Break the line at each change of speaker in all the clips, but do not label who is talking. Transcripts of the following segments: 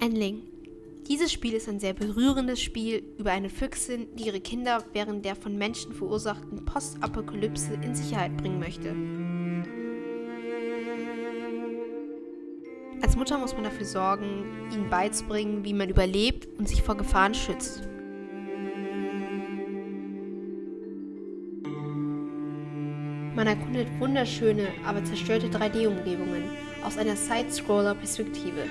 Endling. Dieses Spiel ist ein sehr berührendes Spiel über eine Füchsin, die ihre Kinder während der von Menschen verursachten Postapokalypse in Sicherheit bringen möchte. Als Mutter muss man dafür sorgen, ihnen beizubringen, wie man überlebt und sich vor Gefahren schützt. Man erkundet wunderschöne, aber zerstörte 3D-Umgebungen aus einer Side-Scroller-Perspektive.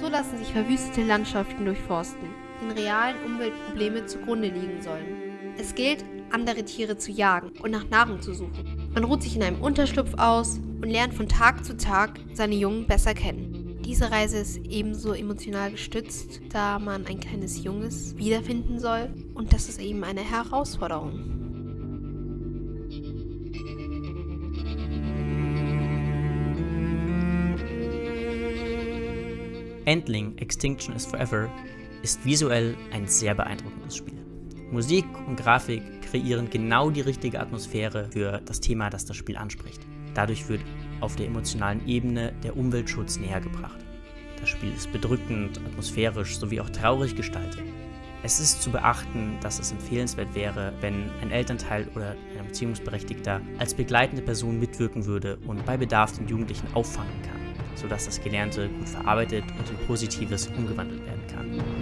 So lassen sich verwüstete Landschaften durchforsten, den realen Umweltprobleme zugrunde liegen sollen. Es gilt, andere Tiere zu jagen und nach Nahrung zu suchen. Man ruht sich in einem Unterschlupf aus und lernt von Tag zu Tag seine Jungen besser kennen. Diese Reise ist ebenso emotional gestützt, da man ein kleines Junges wiederfinden soll und das ist eben eine Herausforderung.
Endling Extinction is Forever ist visuell ein sehr beeindruckendes Spiel. Musik und Grafik kreieren genau die richtige Atmosphäre für das Thema, das das Spiel anspricht. Dadurch wird auf der emotionalen Ebene der Umweltschutz näher gebracht. Das Spiel ist bedrückend, atmosphärisch sowie auch traurig gestaltet. Es ist zu beachten, dass es empfehlenswert wäre, wenn ein Elternteil oder ein Beziehungsberechtigter als begleitende Person mitwirken würde und bei Bedarf den Jugendlichen auffangen kann sodass das Gelernte gut verarbeitet und in Positives umgewandelt werden kann.